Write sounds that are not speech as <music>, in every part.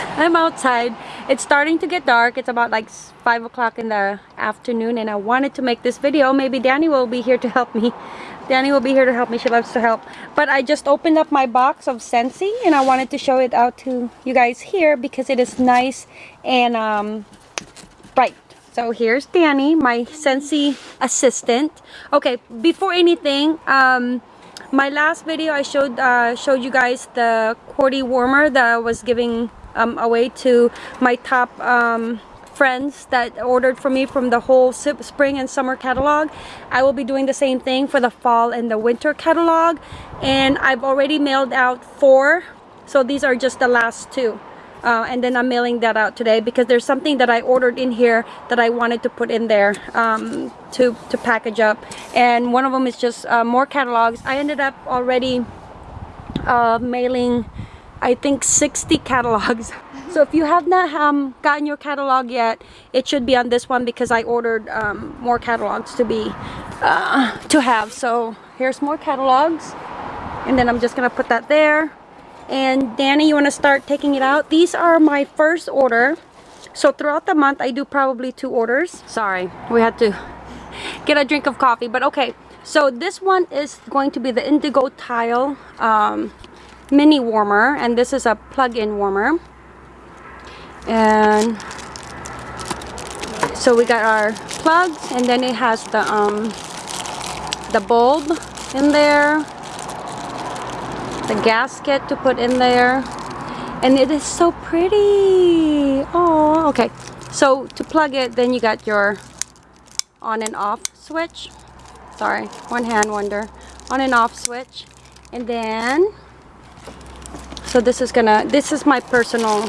I'm outside. It's starting to get dark. It's about like five o'clock in the afternoon and I wanted to make this video. Maybe Danny will be here to help me. Danny will be here to help me. She loves to help. But I just opened up my box of Scentsy and I wanted to show it out to you guys here because it is nice and um, bright. So here's Danny my Scentsy assistant. Okay before anything um, my last video I showed uh, showed you guys the QWERTY warmer that I was giving um, away to my top um, friends that ordered from me from the whole spring and summer catalog. I will be doing the same thing for the fall and the winter catalog and I've already mailed out four. So these are just the last two. Uh, and then I'm mailing that out today because there's something that I ordered in here that I wanted to put in there um, to, to package up. And one of them is just uh, more catalogs. I ended up already uh, mailing I think 60 catalogs. <laughs> So if you have not um, gotten your catalog yet it should be on this one because I ordered um, more catalogs to be uh, to have. So here's more catalogs and then I'm just gonna put that there. And Danny you want to start taking it out? These are my first order. So throughout the month I do probably two orders. Sorry we had to <laughs> get a drink of coffee but okay. So this one is going to be the indigo tile um, mini warmer and this is a plug-in warmer. And so we got our plugs and then it has the um the bulb in there the gasket to put in there and it is so pretty. Oh okay. So to plug it then you got your on and off switch. Sorry one hand wonder. On and off switch. And then so this is gonna this is my personal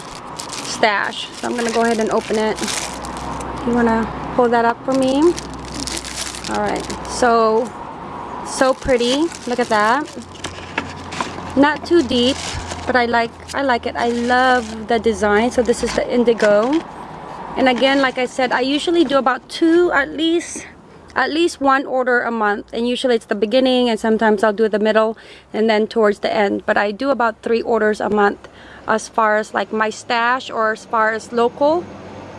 stash. So I'm gonna go ahead and open it. You wanna pull that up for me? All right. So so pretty. Look at that. Not too deep but I like I like it. I love the design. So this is the indigo. And again like I said I usually do about two at least at least one order a month and usually it's the beginning and sometimes I'll do the middle and then towards the end. But I do about three orders a month as far as like my stash or as far as local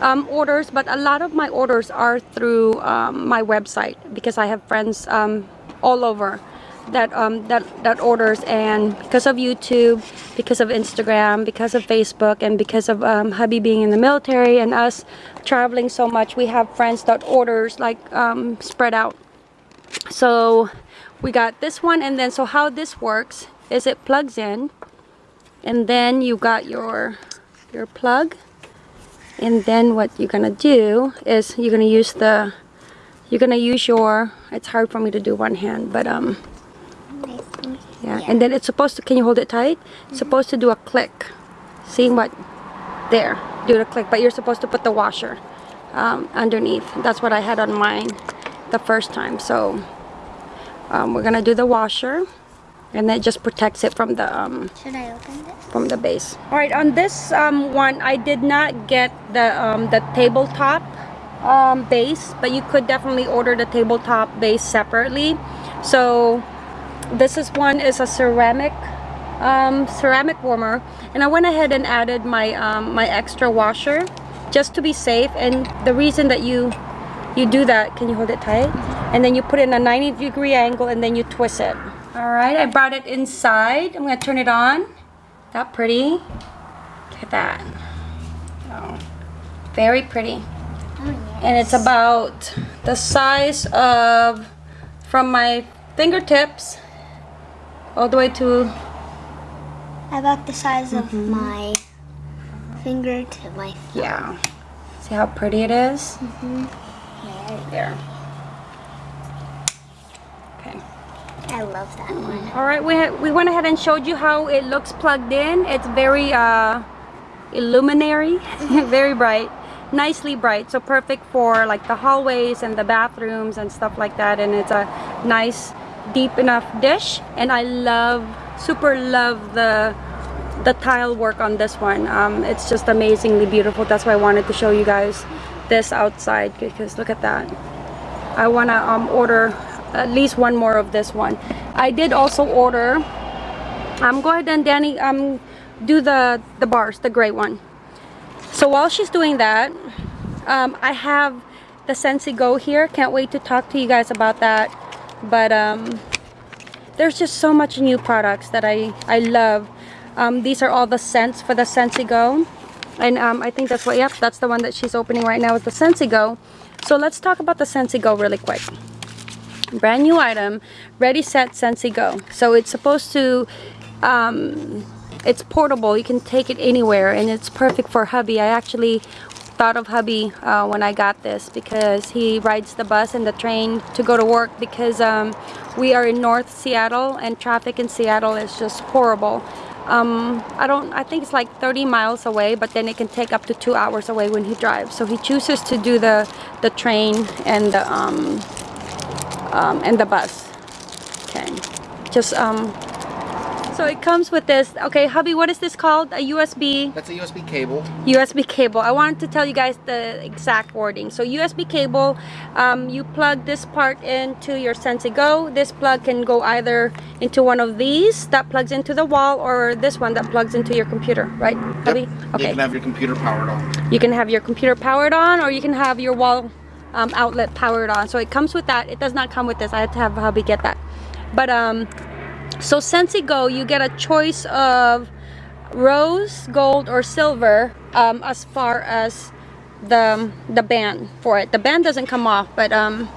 um, orders. But a lot of my orders are through um, my website because I have friends um, all over that um, that that orders and because of YouTube because of Instagram because of Facebook and because of um, hubby being in the military and us traveling so much we have friends that orders like um, spread out. So we got this one and then so how this works is it plugs in and then you got your your plug and then what you're gonna do is you're gonna use the you're gonna use your it's hard for me to do one hand but um yeah. and then it's supposed to can you hold it tight? It's supposed to do a click. See what there do the click. But you're supposed to put the washer um, underneath. That's what I had on mine the first time. So um, we're gonna do the washer and that just protects it from the um, should I open it from the base. All right on this um, one I did not get the um, the tabletop um, base but you could definitely order the tabletop base separately. So this is one is a ceramic um, ceramic warmer. And I went ahead and added my um, my extra washer just to be safe. And the reason that you you do that can you hold it tight? And then you put it in a 90 degree angle and then you twist it. All right I brought it inside. I'm gonna turn it on. That pretty? Look at that. Oh, very pretty. Oh, yes. and it's about the size of from my fingertips all the way to about the size of mm -hmm. my finger to my thumb. yeah. See how pretty it is? Mm -hmm. there. Okay. I love that one. All right we we went ahead and showed you how it looks plugged in. It's very uh illuminary <laughs> very bright nicely bright. So perfect for like the hallways and the bathrooms and stuff like that. And it's a nice deep enough dish and I love super love the the tile work on this one. Um, it's just amazingly beautiful. That's why I wanted to show you guys this outside because look at that. I want to um, order at least one more of this one. I did also order I'm um, go ahead and Danny um, do the the bars the gray one. So while she's doing that, um, I have the Scentsy Go here. Can't wait to talk to you guys about that. But um, there's just so much new products that I, I love. Um, these are all the scents for the Scentsy Go. And um, I think that's what, yep, that's the one that she's opening right now is the Scentsy Go. So let's talk about the Scentsy Go really quick. Brand new item, Ready Set Scentsy Go. So it's supposed to, um, it's portable. You can take it anywhere and it's perfect for hubby. I actually thought of hubby uh, when I got this because he rides the bus and the train to go to work because um, we are in North Seattle and traffic in Seattle is just horrible. Um, I don't, I think it's like 30 miles away, but then it can take up to two hours away when he drives. So he chooses to do the, the train and the, um, um, and the bus. Okay, just um, so it comes with this. Okay, hubby, what is this called? A USB? That's a USB cable. USB cable. I wanted to tell you guys the exact wording. So USB cable, um, you plug this part into your Scentsy Go. This plug can go either into one of these that plugs into the wall or this one that plugs into your computer, right, hubby? Yep. Okay. You can have your computer powered on. You can have your computer powered on or you can have your wall um, outlet powered on. So it comes with that. It does not come with this. I had to have hubby get that. But um, so Scentsy Go, you get a choice of rose, gold, or silver um, as far as the the band for it. The band doesn't come off, but um,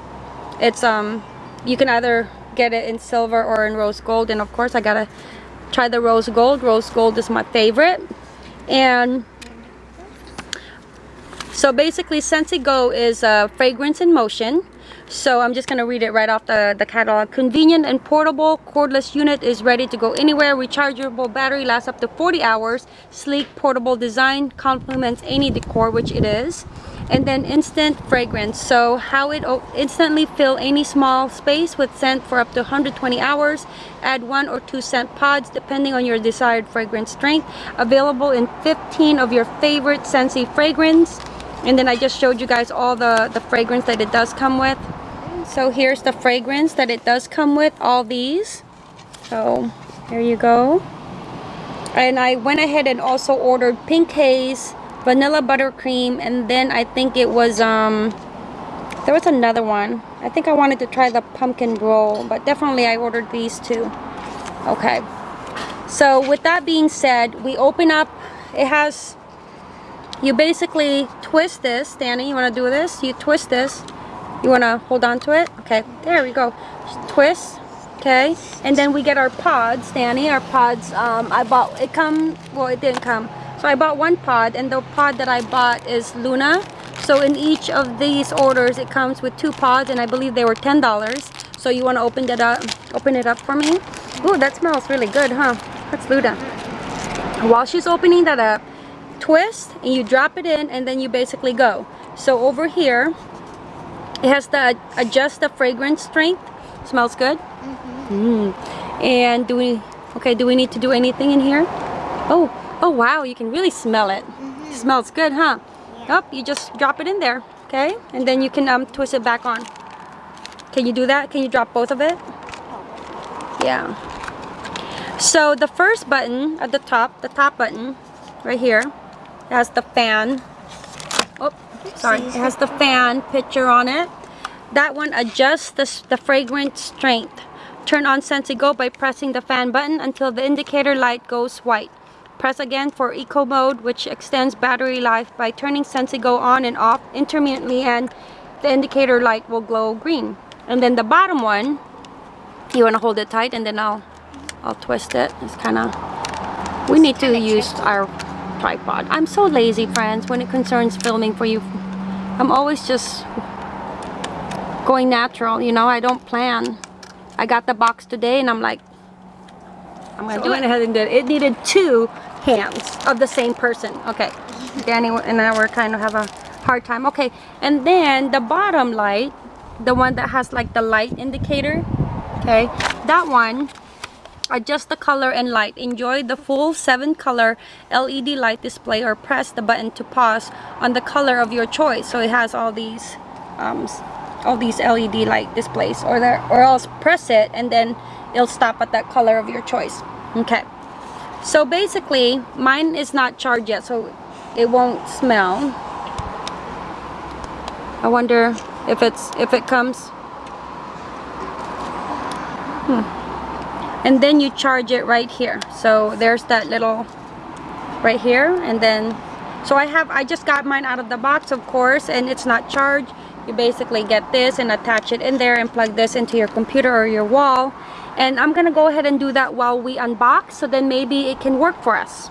it's um, you can either get it in silver or in rose gold. And of course, I gotta try the rose gold. Rose gold is my favorite. And so basically, Scentsy Go is a fragrance in motion. So I'm just going to read it right off the, the catalog. Convenient and portable cordless unit is ready to go anywhere. Rechargeable battery lasts up to 40 hours. Sleek portable design complements any decor, which it is. And then instant fragrance. So how it instantly fill any small space with scent for up to 120 hours. Add one or two scent pods depending on your desired fragrance strength. Available in 15 of your favorite Scentsy fragrance. And then I just showed you guys all the, the fragrance that it does come with. So here's the fragrance that it does come with, all these. So there you go. And I went ahead and also ordered Pink Haze, Vanilla Buttercream, and then I think it was, um, there was another one. I think I wanted to try the Pumpkin Roll, but definitely I ordered these two. Okay. So with that being said, we open up, it has, you basically twist this, Danny, you want to do this? You twist this you want to hold on to it? Okay, there we go. Just twist. Okay, and then we get our pods, Danny. Our pods, um, I bought, it come, well, it didn't come. So I bought one pod, and the pod that I bought is Luna. So in each of these orders, it comes with two pods, and I believe they were $10. So you want to open it up, open it up for me? Ooh, that smells really good, huh? That's Luna. While she's opening that up, twist, and you drop it in, and then you basically go. So over here, it has the adjust the fragrance strength. Smells good. Mm -hmm. mm. And do we? Okay. Do we need to do anything in here? Oh, oh wow! You can really smell it. Mm -hmm. Smells good, huh? Yeah. Oh, you just drop it in there. Okay, and then you can um twist it back on. Can you do that? Can you drop both of it? Yeah. So the first button at the top, the top button, right here, has the fan sorry. It has the fan picture on it. That one adjusts the, the fragrance strength. Turn on Scentsy Go by pressing the fan button until the indicator light goes white. Press again for eco mode which extends battery life by turning Scentsy Go on and off intermittently and the indicator light will glow green. And then the bottom one you want to hold it tight and then I'll I'll twist it. It's kind of we need to use our tripod. I'm so lazy, friends, when it concerns filming for you. I'm always just going natural, you know, I don't plan. I got the box today and I'm like, I'm gonna so do it. ahead and did it. It needed two hands of the same person. Okay, Danny and I were kind of have a hard time. Okay, and then the bottom light, the one that has like the light indicator, okay, that one Adjust the color and light. Enjoy the full 7 color LED light display or press the button to pause on the color of your choice. So it has all these um, all these LED light displays or there or else press it and then it'll stop at that color of your choice. Okay. So basically mine is not charged yet so it won't smell. I wonder if it's if it comes. Hmm. And then you charge it right here. So there's that little right here. And then so I have I just got mine out of the box of course and it's not charged. You basically get this and attach it in there and plug this into your computer or your wall. And I'm gonna go ahead and do that while we unbox so then maybe it can work for us.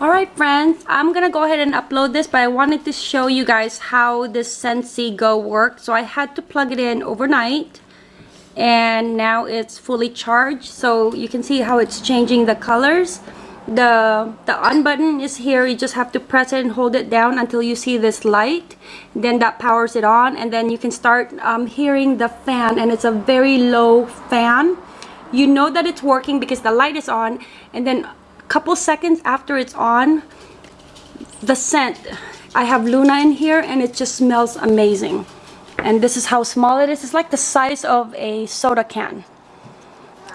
Alright friends I'm gonna go ahead and upload this but I wanted to show you guys how this Scentsy Go works. So I had to plug it in overnight and now it's fully charged so you can see how it's changing the colors. The the on button is here you just have to press it and hold it down until you see this light. Then that powers it on and then you can start um, hearing the fan and it's a very low fan. You know that it's working because the light is on and then a couple seconds after it's on the scent. I have Luna in here and it just smells amazing and this is how small it is. It's like the size of a soda can.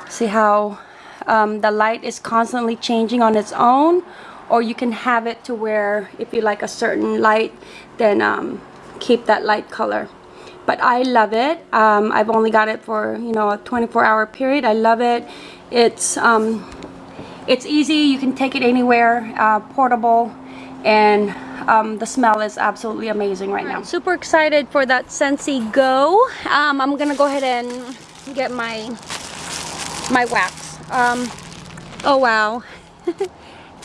See how um, the light is constantly changing on its own? Or you can have it to where if you like a certain light then um, keep that light color. But I love it. Um, I've only got it for you know a 24 hour period. I love it. It's um, it's easy. You can take it anywhere uh, portable. And um, the smell is absolutely amazing right now. Super excited for that Scentsy Go. Um, I'm gonna go ahead and get my my wax. Um, oh wow. <laughs>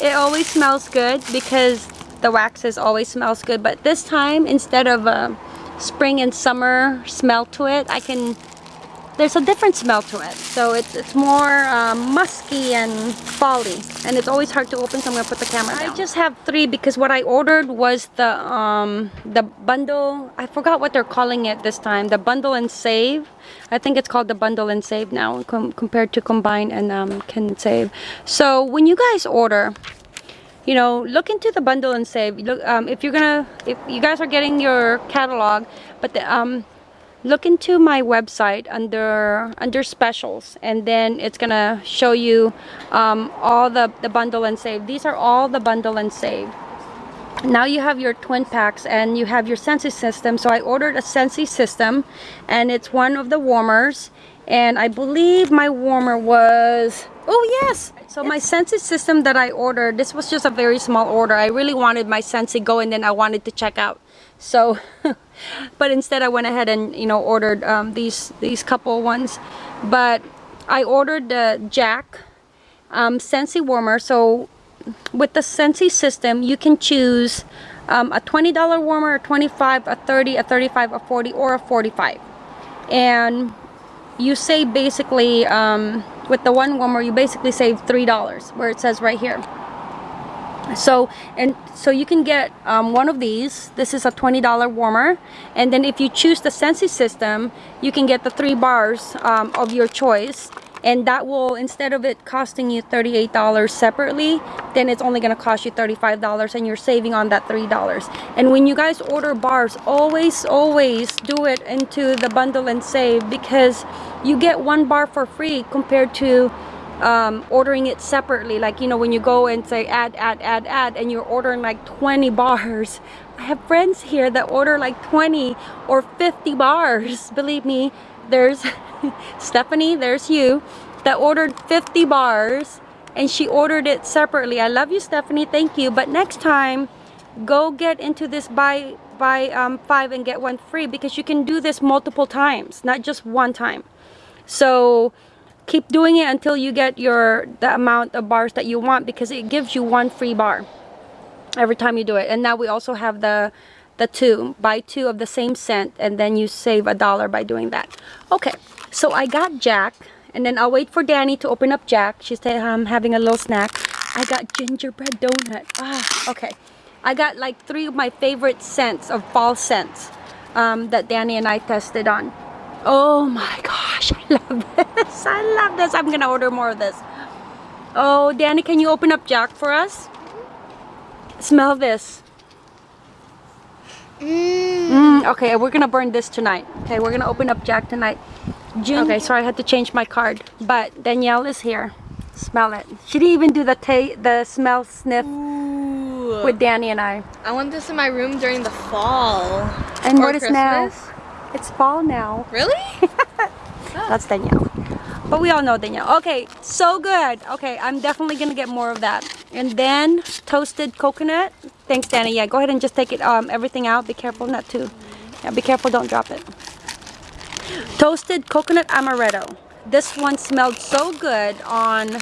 It always smells good because the waxes always smells good but this time instead of a spring and summer smell to it I can there's a different smell to it. So it's, it's more um, musky and folly and it's always hard to open so I'm gonna put the camera down. I just have three because what I ordered was the um, the bundle. I forgot what they're calling it this time the bundle and save. I think it's called the bundle and save now com compared to combine and um, can save. So when you guys order you know look into the bundle and save. Look um, if you're gonna if you guys are getting your catalog but the, um, look into my website under under specials and then it's gonna show you um, all the the bundle and save. These are all the bundle and save. Now you have your twin packs and you have your Scentsy system. So I ordered a Scentsy system and it's one of the warmers. And I believe my warmer was oh yes so my Scentsy system that I ordered this was just a very small order. I really wanted my Scentsy go and then I wanted to check out. So <laughs> but instead I went ahead and you know ordered um, these these couple ones. But I ordered the Jack um, Scentsy warmer. So with the Scentsy system you can choose um, a $20 warmer a 25 a 30 a 35 a 40 or a 45 and you save basically um, with the one warmer you basically save three dollars where it says right here. So and so you can get um, one of these. This is a $20 warmer and then if you choose the Scentsy system you can get the three bars um, of your choice and that will instead of it costing you $38 separately then it's only going to cost you $35 and you're saving on that $3 and when you guys order bars always always do it into the bundle and save because you get one bar for free compared to um, ordering it separately. Like you know when you go and say add add add add and you're ordering like 20 <laughs> bars. I have friends here that order like 20 or 50 bars believe me there's <laughs> Stephanie there's you that ordered 50 bars and she ordered it separately. I love you Stephanie. Thank you. But next time go get into this buy buy um, five and get one free because you can do this multiple times not just one time. So keep doing it until you get your the amount of bars that you want because it gives you one free bar every time you do it. And now we also have the the two buy two of the same scent and then you save a dollar by doing that okay so I got Jack and then I'll wait for Danny to open up Jack she's um, having a little snack I got gingerbread donut ah okay I got like three of my favorite scents of fall scents um, that Danny and I tested on Oh my gosh, I love <laughs> this. I love this. I'm gonna order more of this. Oh, Danny, can you open up Jack for us? Smell this. Mmm. Mm, okay, we're gonna burn this tonight. Okay, we're gonna open up Jack tonight. June. Okay, sorry, I had to change my card. But Danielle is here. Smell it. She didn't even do the ta the smell sniff. Ooh. with Danny and I. I want this in my room during the fall. And Or what is now? It's fall now. Really? <laughs> That's Danielle. But we all know Danielle. Okay, so good. Okay, I'm definitely gonna get more of that. And then toasted coconut. Thanks, Danny. Yeah, go ahead and just take it um everything out. Be careful not to. Yeah, be careful. Don't drop it. Toasted coconut amaretto. This one smelled so good on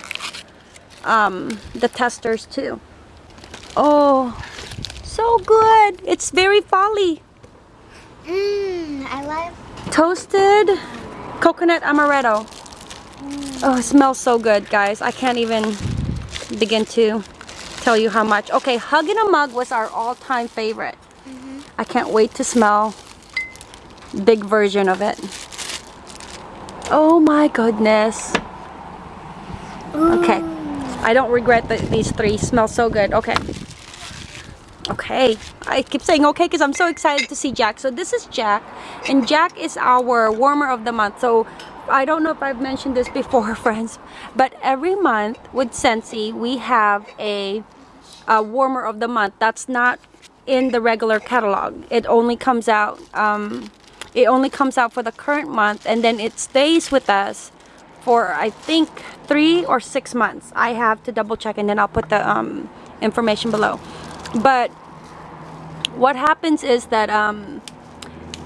um the testers too. Oh, so good. It's very folly. Mmm, I love. Toasted coconut amaretto. Oh, it smells so good, guys. I can't even begin to tell you how much. Okay, Hug in a Mug was our all-time favorite. Mm-hmm. I can't wait to smell big version of it. Oh my goodness. Okay. I don't regret that these three smell so good. Okay. Okay. I keep saying okay because I'm so excited to see Jack. So this is Jack. And Jack is our warmer of the month. So I don't know if I've mentioned this before, <laughs> friends. But every month with Scentsy, we have a, a warmer of the month. That's not in the regular catalog. It only comes out um, it only comes out for the current month and then it stays with us for I think three or six months. I have to double check and then I'll put the um, information below. But what happens is that um,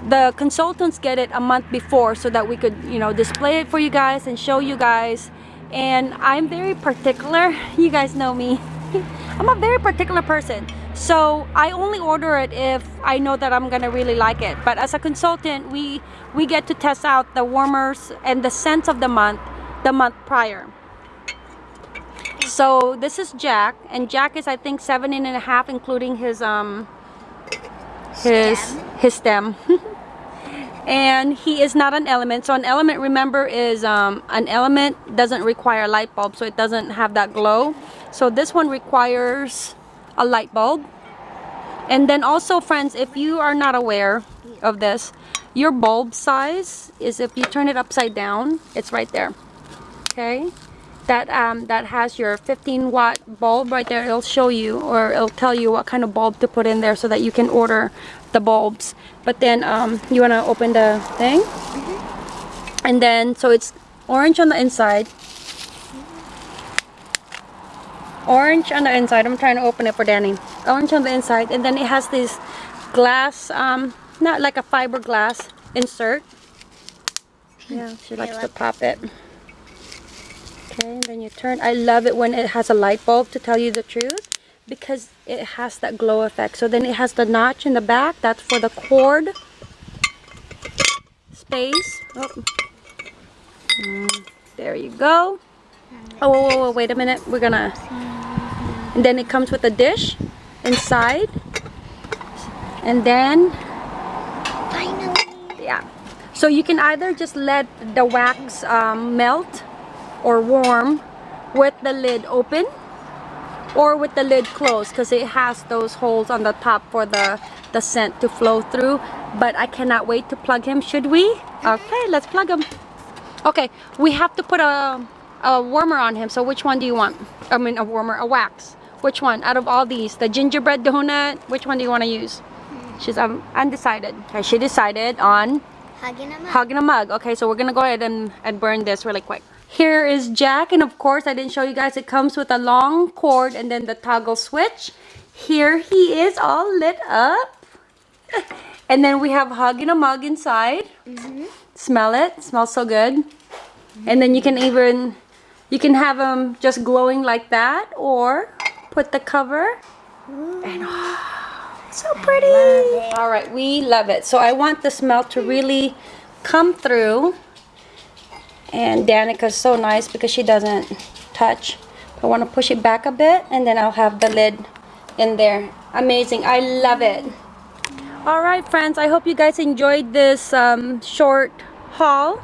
the consultants get it a month before so that we could you know display it for you guys and show you guys. And I'm very particular. <laughs> You guys know me. <laughs> I'm a very particular person. So I only order it if I know that I'm gonna really like it. But as a consultant we we get to test out the warmers and the scents of the month the month prior. So this is Jack. And Jack is I think seven and a half including his um his Stem. his stem <laughs> and he is not an element. So an element remember is um, an element doesn't require a light bulb so it doesn't have that glow. So this one requires a light bulb. And then also friends if you are not aware of this your bulb size is if you turn it upside down it's right there. Okay? That um, that has your 15 watt bulb right there. It'll show you or it'll tell you what kind of bulb to put in there so that you can order the bulbs. But then um, you want to open the thing? And then so it's orange on the inside. Orange on the inside. I'm trying to open it for Danny. Orange on the inside. And then it has this glass um, not like a fiberglass insert. Yeah she likes to pop it. Okay, and then you turn. I love it when it has a light bulb to tell you the truth because it has that glow effect. So then it has the notch in the back. That's for the cord space. Oh. Mm, there you go. Oh, whoa, whoa, whoa, wait a minute. We're gonna. And then it comes with a dish inside. And then, Finally. yeah. So you can either just let the wax um, melt or warm with the lid open or with the lid closed because it has those holes on the top for the the scent to flow through. But I cannot wait to plug him. Should we? Okay let's plug him. Okay we have to put a, a warmer on him. So which one do you want? I mean a warmer a wax. Which one? Out of all these the gingerbread donut which one do you want to use she's um, undecided. Okay she decided on Hugging him up. Hugging a mug. Okay, so we're gonna go ahead and, and burn this really quick. Here is Jack, and of course I didn't show you guys, it comes with a long cord and then the toggle switch. Here he is all lit up. <laughs> And then we have hug in a mug inside. Mhm. Smell it, smells so good. And then you can even, you can have them just glowing like that or put the cover. And so pretty. All right, we love it. So I want the smell to really come through. And Danica's so nice because she doesn't touch. I want to push it back a bit and then I'll have the lid in there. Amazing. I love it. All right, friends. I hope you guys enjoyed this um, short haul.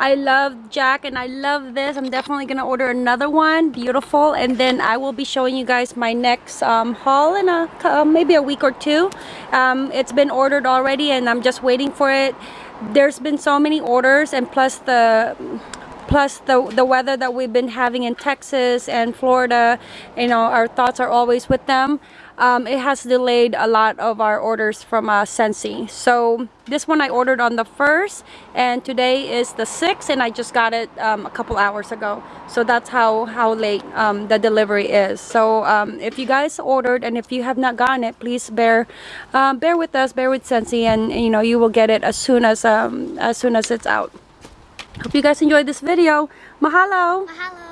I love Jack and I love this. I'm definitely going to order another one. Beautiful. And then I will be showing you guys my next um, haul in a uh, maybe a week or two. Um, it's been ordered already and I'm just waiting for it. There's been so many orders and plus the plus the the weather that we've been having in Texas and Florida you know our thoughts are always with them. Um, it has delayed a lot of our orders from uh, Scentsy. So this one I ordered on the first and today is the 6th and I just got it um, a couple hours ago. So that's how how late um, the delivery is. So um, if you guys ordered and if you have not gotten it please bear um, bear with us bear with Scentsy and you know you will get it as soon as um, as soon as it's out Hope you guys enjoyed this video. Mahalo! Mahalo.